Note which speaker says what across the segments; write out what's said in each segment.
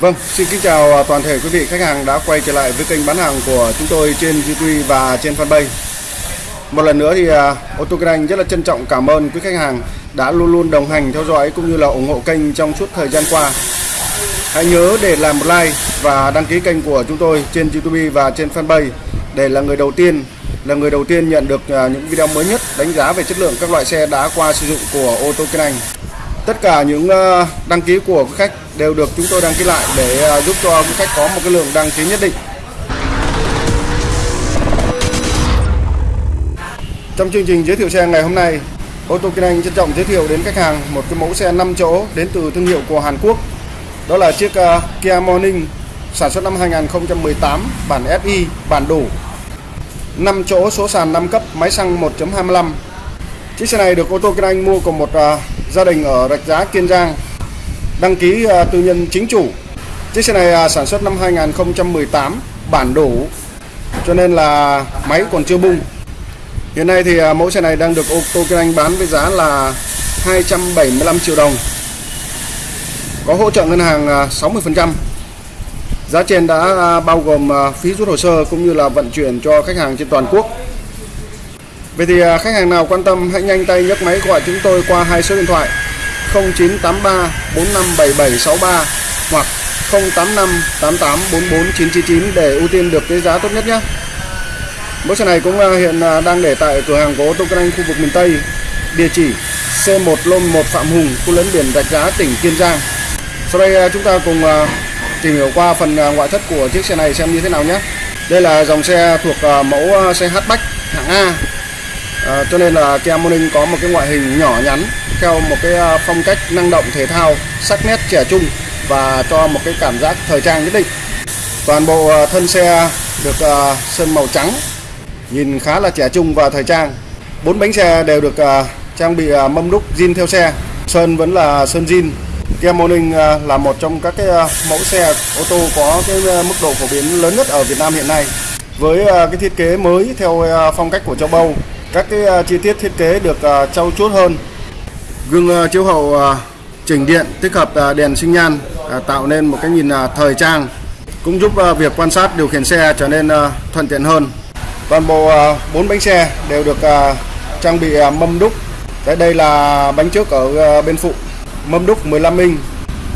Speaker 1: Vâng, xin kính chào à, toàn thể quý vị khách hàng đã quay trở lại với kênh bán hàng của chúng tôi trên YouTube và trên fanpage. Một lần nữa thì à, ô tô kinh anh rất là trân trọng cảm ơn quý khách hàng đã luôn luôn đồng hành theo dõi cũng như là ủng hộ kênh trong suốt thời gian qua. Hãy nhớ để làm một like và đăng ký kênh của chúng tôi trên YouTube và trên fanpage để là người đầu tiên là người đầu tiên nhận được à, những video mới nhất đánh giá về chất lượng các loại xe đã qua sử dụng của ô tô kinh anh. Tất cả những ờ, đăng ký của quý khách đều được chúng tôi đăng ký lại để ờ, giúp cho quý khách có một cái lượng đăng ký nhất định. Trong chương trình giới thiệu xe ngày hôm nay, ô tô kinh anh trân trọng giới thiệu đến khách hàng một cái mẫu xe 5 chỗ đến từ thương hiệu của Hàn Quốc. Đó là chiếc ờ, Kia Morning sản xuất năm 2018 bản SI bản đủ 5 chỗ số sàn 5 cấp máy xăng 1.25 chiếc xe này được ô tô Kiên Anh mua của một uh, gia đình ở Rạch Giá Kiên Giang đăng ký uh, tư nhân chính chủ. Chiếc xe này uh, sản xuất năm 2018 bản đủ cho nên là máy còn chưa bung. Hiện nay thì uh, mẫu xe này đang được ô tô Kiên Anh bán với giá là 275 triệu đồng. Có hỗ trợ ngân hàng uh, 60% Giá trên đã bao gồm phí rút hồ sơ cũng như là vận chuyển cho khách hàng trên toàn quốc. Vậy thì à, khách hàng nào quan tâm hãy nhanh tay nhấc máy gọi chúng tôi qua hai số điện thoại 0983 457763 hoặc 085 999 để ưu tiên được cái giá tốt nhất nhé. Mẫu xe này cũng à, hiện à, đang để tại cửa hàng của ô tô Kinh Anh khu vực miền Tây. Địa chỉ C1 Lôn 1 Phạm Hùng, khu lấn biển Rạch Giá, tỉnh Kiên Giang. Sau đây chúng ta cùng tìm hiểu qua phần ngoại thất của chiếc xe này xem như thế nào nhé đây là dòng xe thuộc mẫu xe hatchback hạng A à, cho nên là Kia Morning có một cái ngoại hình nhỏ nhắn theo một cái à, phong cách năng động thể thao sắc nét trẻ trung và cho một cái cảm giác thời trang nhất định. Toàn bộ à, thân xe được à, sơn màu trắng nhìn khá là trẻ trung và thời trang. Bốn bánh xe đều được trang bị mâm đúc zin theo xe. Sơn vẫn là sơn zin. Kia Morning là một trong các cái mẫu xe ô tô có cái mức độ phổ biến lớn nhất ở Việt Nam hiện nay. Với cái thiết kế mới theo phong cách của châu Âu, các cái à, chi tiết thiết kế được à, trau chuốt hơn. Gương à, chiếu hậu chỉnh điện tích hợp đèn sinh nhan tạo nên một cái nhìn thời trang, cũng giúp việc quan sát điều khiển xe trở nên thuận tiện hơn. Toàn bộ bốn bánh xe đều được trang bị mâm đúc. tại đây là bánh trước ở bên phụ mâm đúc 15 inch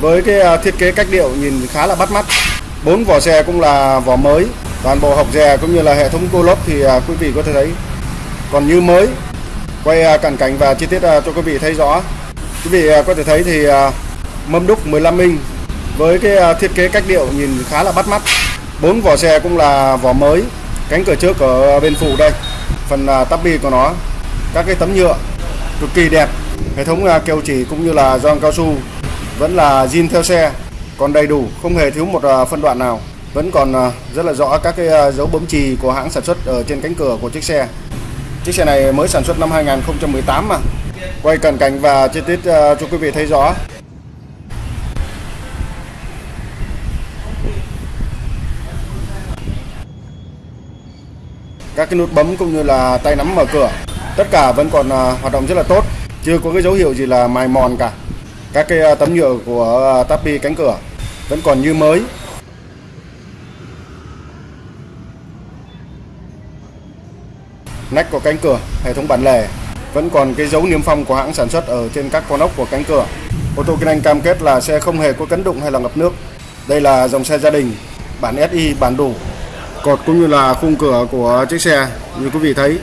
Speaker 1: với cái thiết kế cách điệu nhìn khá là bắt mắt bốn vỏ xe cũng là vỏ mới toàn bộ hộc dè cũng như là hệ thống cô lốp thì quý vị có thể thấy còn như mới quay à, cận cảnh và chi tiết à, cho quý vị thấy rõ quý vị à, có thể thấy thì mâm đúc 15 inch với cái thiết kế cách điệu nhìn khá là bắt mắt bốn vỏ xe cũng là vỏ mới cánh cửa trước ở bên phụ đây phần tắp bi của nó các cái tấm nhựa cực kỳ đẹp Hệ thống keo chỉ cũng như là gioăng cao su vẫn là zin theo xe, còn đầy đủ, không hề thiếu một phân đoạn nào. Vẫn còn rất là rõ các cái dấu bấm chì của hãng sản xuất ở trên cánh cửa của chiếc xe. Chiếc xe này mới sản xuất năm 2018 mà. Quay cận cảnh và chi tiết ờ, cho quý vị thấy rõ. Các cái nút bấm cũng như là tay nắm mở cửa, tất cả vẫn còn ờ, hoạt động rất là tốt chưa có cái dấu hiệu gì là mài mòn cả các cái ờ, tấm nhựa của tapi cánh cửa vẫn còn như mới nách của cánh cửa, hệ thống bản lề. Vẫn còn cái dấu niêm phong của hãng sản xuất ở trên các con ốc của cánh cửa. Ô tô kinh anh cam kết là xe không hề có cấn đụng hay là ngập nước. Đây là dòng xe gia đình, bản SI bản đủ. Cột cũng như là khung cửa của chiếc xe, như quý vị thấy,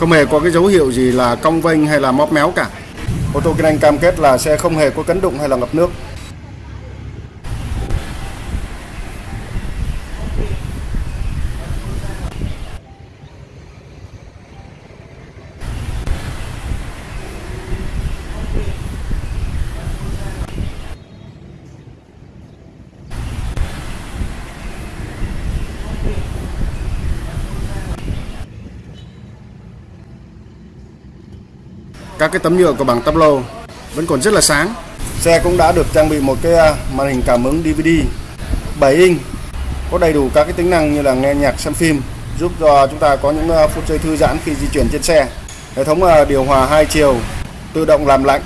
Speaker 1: không hề có cái dấu hiệu gì là cong vênh hay là móp méo cả. Ô tô kinh anh cam kết là xe không hề có cấn đụng hay là ngập nước. Các cái tấm nhựa của bảng tắp lô vẫn còn rất là sáng xe cũng đã được trang bị một cái à, màn hình cảm ứng DVD 7 inch có đầy đủ các cái tính năng như là nghe nhạc xem phim giúp cho chúng ta có những à, phút giây thư giãn khi di chuyển trên xe hệ thống à, điều hòa hai chiều tự động làm lạnh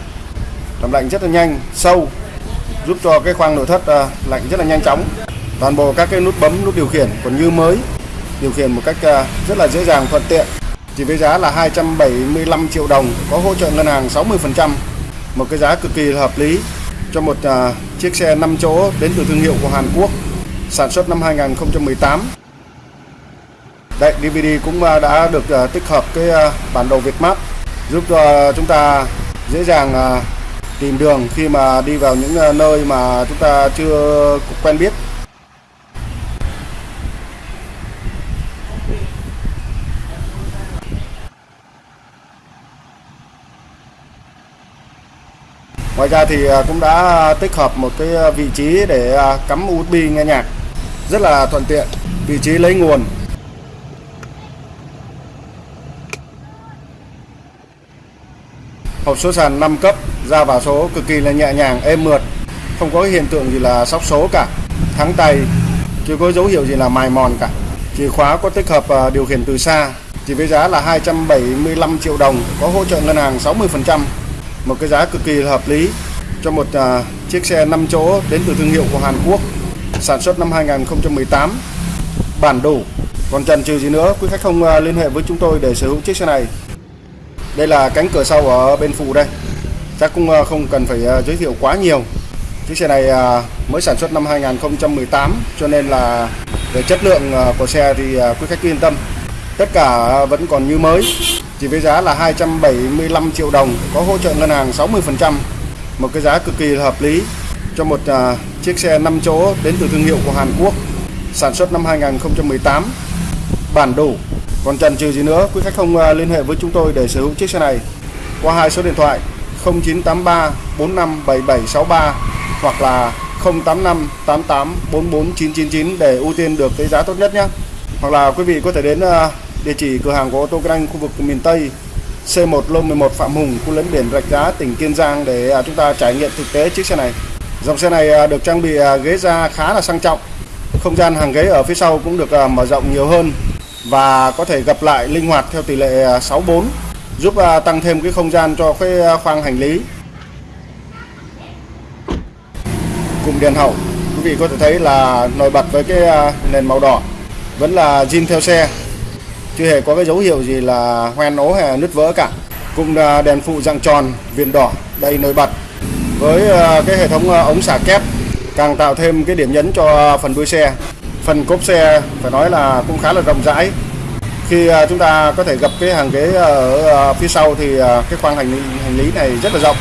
Speaker 1: làm lạnh rất là nhanh sâu giúp cho cái khoang nội thất lạnh rất là nhanh chóng. Toàn bộ các cái nút bấm, nút điều khiển còn như mới, điều khiển một cách rất là dễ dàng thuận tiện. Chỉ với giá là 275 triệu đồng, có hỗ trợ ngân hàng 60%, một cái giá cực kỳ hợp lý cho một uh, chiếc xe 5 chỗ đến từ thương hiệu của Hàn Quốc, sản xuất năm 2018. Đây, DVD cũng uh, đã được uh, tích hợp cái uh, bản đồ Việt Map giúp cho chúng ta dễ dàng tìm đường khi mà đi vào những nơi mà chúng ta chưa quen biết. Ngoài ra thì à, cũng đã tích hợp một cái à, vị trí để à, cắm USB nghe nhạc. Rất là thuận tiện, vị trí lấy nguồn. Hộp số sàn 5 cấp, ra vào số cực kỳ là nhẹ nhàng, êm mượt. Không có hiện tượng gì là sóc số cả. Thắng tay, chưa có dấu hiệu gì là mài mòn cả. Chìa khóa có tích hợp điều khiển từ xa. Chỉ với giá là 275 triệu đồng, có hỗ trợ ngân hàng 60% một cái giá cực kỳ hợp lý cho một à, chiếc xe 5 chỗ đến từ thương hiệu của Hàn Quốc sản xuất năm 2018 bản đủ. Còn chần chừ gì nữa quý khách không à, liên hệ với chúng tôi để sở hữu chiếc xe này. Đây là cánh cửa sau ở bên phụ đây. Chắc cũng à, không cần phải à, giới thiệu quá nhiều. Chiếc xe này à, mới sản xuất năm 2018 cho nên là về chất lượng à, của xe thì à, quý khách yên tâm. Tất cả vẫn còn như mới chỉ với giá là 275 triệu đồng có hỗ trợ ngân hàng 60% một cái giá cực kỳ hợp lý cho một uh, chiếc xe 5 chỗ đến từ thương hiệu của Hàn Quốc sản xuất năm 2018 bản đủ còn chần chừ gì nữa quý khách không uh, liên hệ với chúng tôi để sở hữu chiếc xe này qua hai số điện thoại 0983 457763 hoặc là 085 88 44 999 để ưu tiên được cái giá tốt nhất nhé. Hoặc là quý vị có thể đến uh, Địa chỉ cửa hàng của ô tô Grand khu vực miền Tây C1 Lô 11 Phạm Hùng, khu lấn biển Rạch Giá, tỉnh Kiên Giang để à, chúng ta trải nghiệm thực tế chiếc xe này. Dòng xe này à, được trang bị à, ghế da khá là sang trọng. Không gian hàng ghế ở phía sau cũng được mở rộng nhiều hơn và có thể gập lại linh hoạt theo tỷ lệ 64 giúp tăng thêm cái không gian cho cái khoang hành lý. Cụm đèn hậu, quý vị có thể thấy là nổi bật với cái nền màu đỏ vẫn là zin theo xe chưa hề có cái dấu hiệu gì là hoen ố hay nứt vỡ cả cùng đèn phụ dạng tròn viền đỏ đây nổi bật. Với ờ, cái hệ thống ờ, ống xả kép càng tạo thêm cái điểm nhấn cho phần đuôi xe. Phần cốp xe phải nói là cũng khá là rộng rãi. Khi ờ, chúng ta có thể gặp cái hàng ghế ở phía sau thì cái khoang hành lý, hành lý này rất là rộng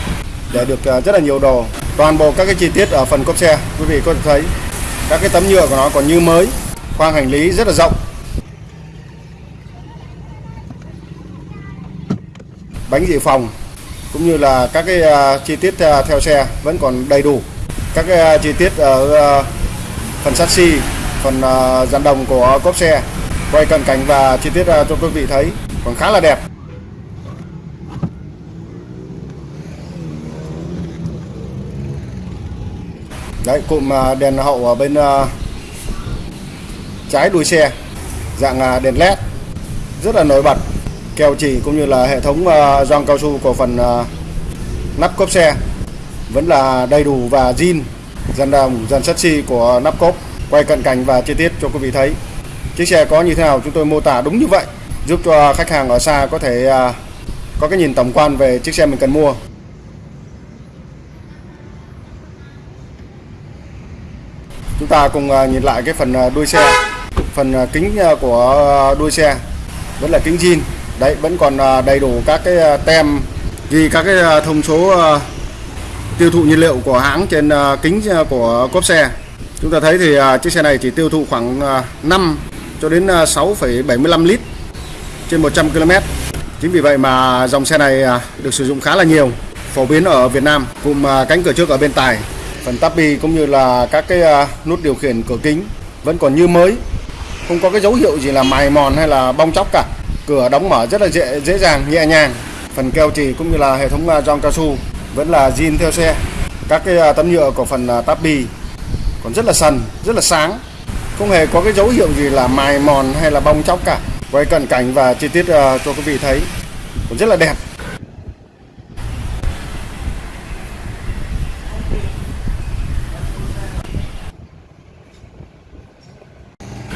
Speaker 1: để được rất là nhiều đồ. Toàn bộ các cái chi tiết ở phần cốp xe quý vị có thể thấy các cái tấm nhựa của nó còn như mới khoang hành lý rất là rộng. Bánh dự phòng, cũng như là các cái à, chi tiết à, theo xe vẫn còn đầy đủ. Các cái à, chi tiết ở phần sắt xi, phần dàn đồng của cốp xe, quay cận cảnh và chi tiết cho quý vị thấy còn khá là đẹp. Đấy, cụm đèn hậu ở bên trái đuôi xe, dạng đèn led rất là nổi bật keo chỉ cũng như là hệ thống à, gioăng cao su của phần à, nắp cốp xe vẫn là đầy đủ và zin, dàn đồng dàn sắt xi của nắp cốp. Quay cận cảnh và chi tiết cho quý vị thấy. Chiếc xe có như thế nào chúng tôi mô tả đúng như vậy, giúp cho khách hàng ở xa có thể à, có cái nhìn tổng quan về chiếc xe mình cần mua. Chúng ta cùng nhìn lại cái phần đuôi xe. Phần kính của đuôi xe vẫn là kính zin đấy vẫn còn à, đầy đủ các cái à, tem ghi các cái à, thông số tiêu thụ nhiên liệu của hãng trên kính của cốp xe. Chúng ta thấy thì chiếc xe này chỉ tiêu thụ khoảng 5 cho đến 6,75 lít trên 100 km chính vì vậy mà dòng xe này được sử dụng khá là nhiều phổ biến ở Việt Nam cùng cánh cửa trước ở bên tài. Phần tabi cũng như là các cái nút điều khiển cửa kính vẫn còn như mới không có cái dấu hiệu gì là mài mòn hay là bong chóc cả cửa đóng mở rất là dễ dễ dàng, nhẹ nhàng. Phần keo trì cũng như là hệ thống à, gioăng cao su vẫn là zin theo xe. Các cái à, tấm nhựa của phần à, táp bì còn rất là sần, rất là sáng. Không hề có cái dấu hiệu gì là mài mòn hay là bong chóc cả. Quay cận cảnh và chi tiết cho quý vị thấy cũng rất là đẹp.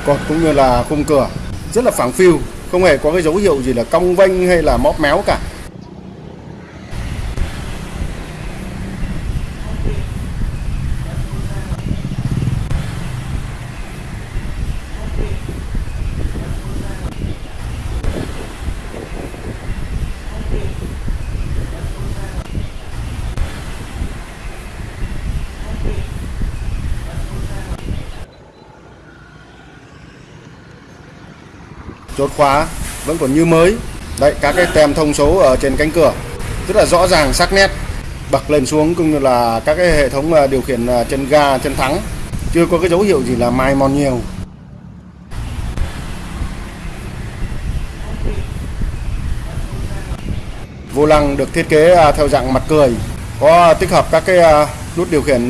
Speaker 1: Cột cũng như là khung cửa rất là phẳng phiu không hề có cái dấu hiệu gì là cong vênh hay là móp méo cả. Chốt khóa vẫn còn như mới. Đấy, các cái tem thông số ở trên cánh cửa, rất là rõ ràng, sắc nét. Bật lên xuống cũng như là các cái hệ thống à, điều khiển à, chân ga chân thắng. Chưa có cái dấu hiệu gì là mai mòn nhiều. Vô lăng được thiết kế à, theo dạng mặt cười, có tích hợp các cái nút điều khiển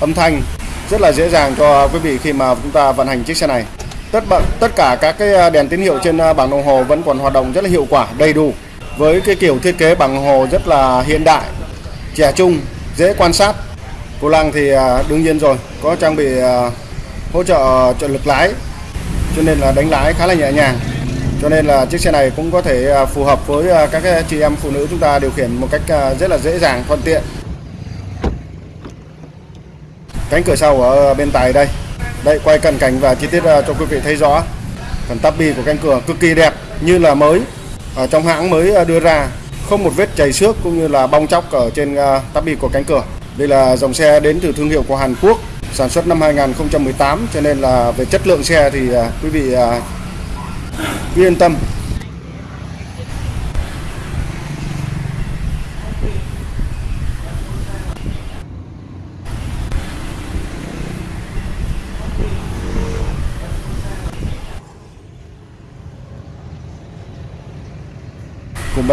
Speaker 1: âm thanh. Rất là dễ dàng cho quý vị khi mà chúng ta vận hành chiếc xe này tất bận tất cả các cái à, đèn tín hiệu trên à, bảng đồng hồ vẫn còn hoạt động rất là hiệu quả, đầy đủ. Với cái kiểu thiết kế bảng đồng hồ rất là hiện đại, trẻ trung, dễ quan sát. Cô lăng thì à, đương nhiên rồi, có trang bị hỗ trợ trợ lực lái, cho nên là đánh lái khá là nhẹ nhàng. Cho nên là chiếc xe này cũng có thể phù hợp với các chị em phụ nữ chúng ta điều khiển một cách rất là dễ dàng, thuận tiện. Cánh cửa sau ở bên tài đây đây, quay cận cảnh và chi tiết à, cho quý vị thấy rõ. Phần tắp bi của cánh cửa cực kỳ đẹp, như là mới. Ở trong hãng mới à, đưa ra, không một vết chảy xước cũng như là bong chóc ở trên tắp bi của cánh cửa. Đây là dòng xe đến từ thương hiệu của Hàn Quốc, sản xuất năm 2018 cho nên là về chất lượng xe thì quý vị yên tâm.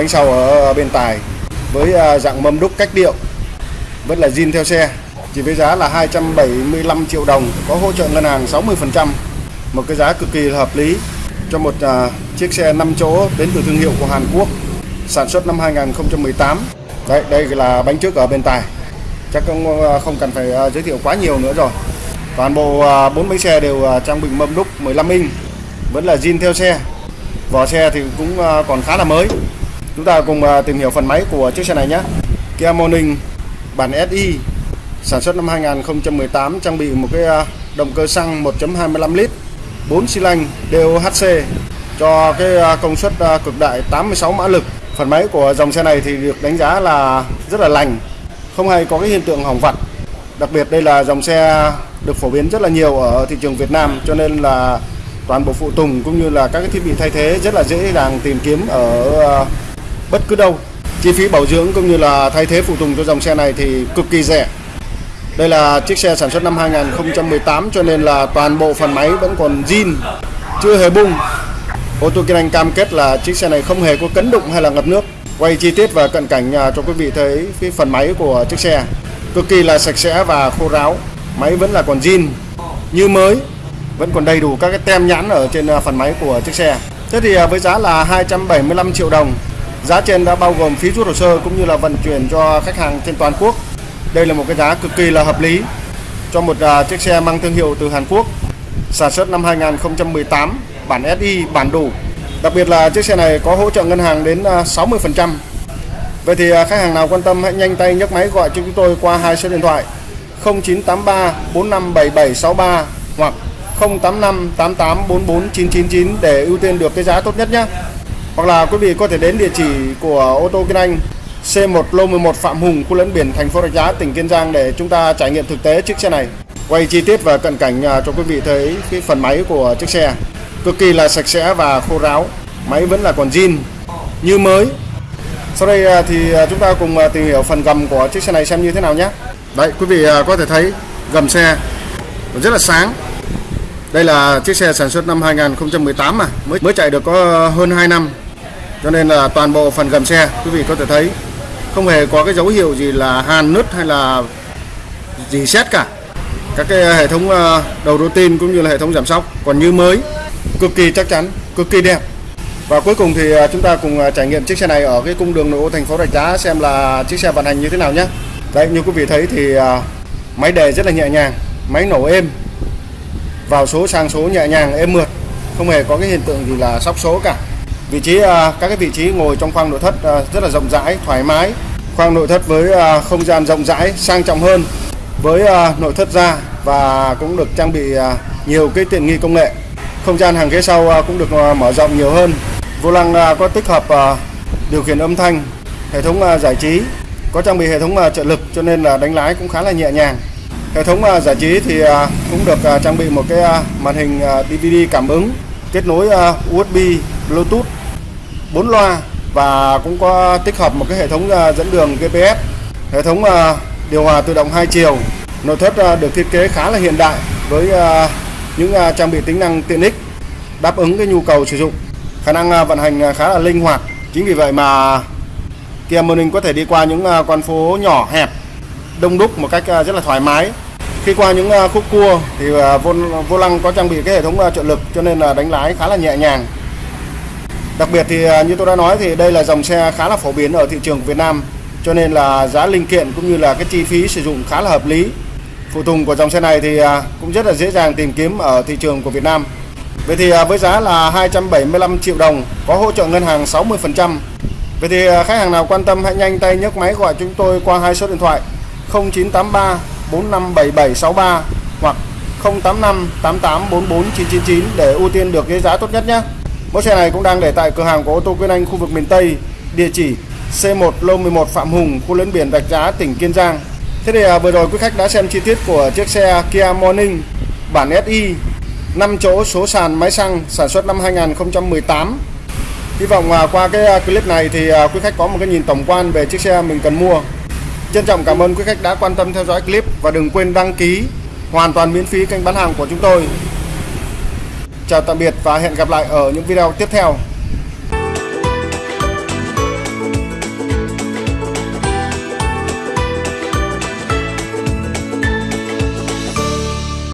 Speaker 1: Bánh sau ở bên tài với à, dạng mâm đúc cách điệu vẫn là zin theo xe chỉ với giá là 275 triệu đồng có hỗ trợ ngân hàng 60% một cái giá cực kỳ hợp lý cho một uh, chiếc xe 5 chỗ đến từ thương hiệu của Hàn Quốc sản xuất năm 2018 đây đây là bánh trước ở bên tài. Chắc không à, không cần phải uh, giới thiệu quá nhiều nữa rồi. Toàn bộ bốn uh, bánh xe đều uh, trang bị mâm đúc 15 inch vẫn là zin theo xe. Vỏ xe thì cũng còn khá là mới. Chúng ta cùng à, tìm hiểu phần máy của chiếc xe này nhé. Kia Morning bản SI sản xuất năm 2018 trang bị một cái à, động cơ xăng 1.25 lít 4 xi lanh DOHC cho cái à, công suất cực đại 86 mã lực. Phần máy của dòng xe này thì được đánh giá là rất là lành, không hay có cái hiện tượng hỏng vặt. Đặc biệt đây là dòng xe được phổ biến rất là nhiều ở thị trường Việt Nam cho nên là toàn bộ phụ tùng cũng như là các cái thiết bị thay thế rất là dễ dàng tìm kiếm ở bất cứ đâu. Chi phí bảo dưỡng cũng như là thay thế phụ tùng cho dòng xe này thì cực kỳ rẻ. Đây là chiếc xe sản xuất năm 2018 cho nên là toàn bộ phần máy vẫn còn zin, chưa hề bung. Ô tô Kinh Anh cam kết là chiếc xe này không hề có cấn đụng hay là ngập nước. Quay chi tiết và cận cảnh cho quý vị thấy cái phần máy của chiếc xe cực kỳ là sạch sẽ và khô ráo. Máy vẫn là còn zin như mới, vẫn còn đầy đủ các cái tem nhãn ở trên à, phần máy của chiếc xe. Thế thì à, với giá là 275 triệu đồng Giá trên đã bao gồm phí rút hồ sơ cũng như là vận chuyển cho khách hàng trên toàn quốc. Đây là một cái giá cực kỳ là hợp lý cho một à, chiếc xe mang thương hiệu từ Hàn Quốc, sản xuất năm 2018, bản SI, bản đủ. Đặc biệt là chiếc xe này có hỗ trợ ngân hàng đến à, 60%. Vậy thì à, khách hàng nào quan tâm hãy nhanh tay nhấc máy gọi cho chúng tôi qua hai số điện thoại 0983 457763 hoặc 085 88 để ưu tiên được cái giá tốt nhất nhé. Hoặc là quý vị có thể đến địa chỉ của ô tô Kiên Anh C1 Lô 11 Phạm Hùng, khu lẫn biển thành phố Rạch Giá, tỉnh Kiên Giang để chúng ta trải nghiệm thực tế chiếc xe này. Quay chi tiết và cận cảnh à, cho quý vị thấy cái phần máy của chiếc xe. Cực kỳ là sạch sẽ và khô ráo. Máy vẫn là còn zin như mới. Sau đây à, thì à, chúng ta cùng tìm hiểu phần gầm của chiếc xe này xem như thế nào nhé. Đấy, quý vị có thể thấy gầm xe rất là sáng. Đây là chiếc xe sản xuất năm 2018 mà, mới mới chạy được có hơn 2 năm cho nên là toàn bộ phần gầm xe quý vị có thể thấy không hề có cái dấu hiệu gì là hàn nứt hay là gì xét cả. Các cái hệ thống ờ, đầu đô tin cũng như là hệ thống giảm sóc còn như mới cực kỳ chắc chắn cực kỳ đẹp. Và cuối cùng thì ờ, chúng ta cùng ờ, trải nghiệm chiếc xe này ở cái cung đường nội ô thành phố Rạch Giá xem là chiếc xe vận hành như thế nào nhé. Đấy như quý vị thấy thì máy đề rất là nhẹ nhàng máy nổ êm vào số sang số nhẹ nhàng êm mượt, không hề có cái hiện tượng gì là sóc số cả. Vị trí à, các cái vị trí ngồi trong khoang nội thất à, rất là rộng rãi, thoải mái. Khoang nội thất với à, không gian rộng rãi, sang trọng hơn với nội thất da và cũng được trang bị nhiều cái tiện nghi công nghệ. Không gian hàng ghế sau cũng được mở rộng nhiều hơn. Vô lăng có tích hợp điều khiển âm thanh, hệ thống giải trí, có trang bị hệ thống trợ lực cho nên là đánh lái cũng khá là nhẹ nhàng. Hệ thống giải trí thì cũng được trang bị một cái màn hình DVD cảm ứng kết nối USB, Bluetooth 4 loa và cũng có tích hợp một cái hệ thống à, dẫn đường GPS, hệ thống à, điều hòa tự động hai chiều. Nội thất à, được thiết kế khá là hiện đại với những trang bị tính năng tiện ích đáp ứng cái nhu cầu sử dụng. Khả năng vận hành khá là linh hoạt. Chính vì vậy mà Kia Morning có thể đi qua những con phố nhỏ hẹp, đông đúc một cách rất là thoải mái. Khi qua những khúc cua thì vô, vô lăng có trang bị cái hệ thống trợ lực cho nên là đánh lái khá là nhẹ nhàng. Đặc biệt thì à, như tôi đã nói thì đây là dòng xe khá là phổ biến ở thị trường Việt Nam, cho nên là giá linh kiện cũng như là cái chi phí sử dụng khá là hợp lý. Phụ tùng của dòng xe này thì à, cũng rất là dễ dàng tìm kiếm ở thị trường của Việt Nam. Vậy thì à, với giá là 275 triệu đồng, có hỗ trợ ngân hàng 60%. Vậy thì khách hàng nào quan tâm hãy nhanh tay nhấc máy gọi chúng tôi qua hai số điện thoại 0983 457763 hoặc 085 8844 999 để ưu tiên được cái giá tốt nhất nhé. Mẫu xe này cũng đang để tại cửa hàng của ô tô Quyên Anh khu vực miền Tây, địa chỉ C1 Lô 11 Phạm Hùng, khu lấn biển Rạch Giá, tỉnh Kiên Giang. Thế thì à, vừa rồi quý khách đã xem chi tiết của chiếc xe Kia Morning bản SI 5 chỗ số sàn máy xăng sản xuất năm 2018. Hy vọng à, qua cái à, clip này thì quý khách có một cái nhìn tổng quan về chiếc xe mình cần mua. Trân trọng cảm ơn quý khách đã quan tâm theo dõi clip và đừng quên đăng ký hoàn toàn miễn phí kênh bán hàng của chúng tôi. Chào tạm biệt và hẹn gặp lại ở những video tiếp theo.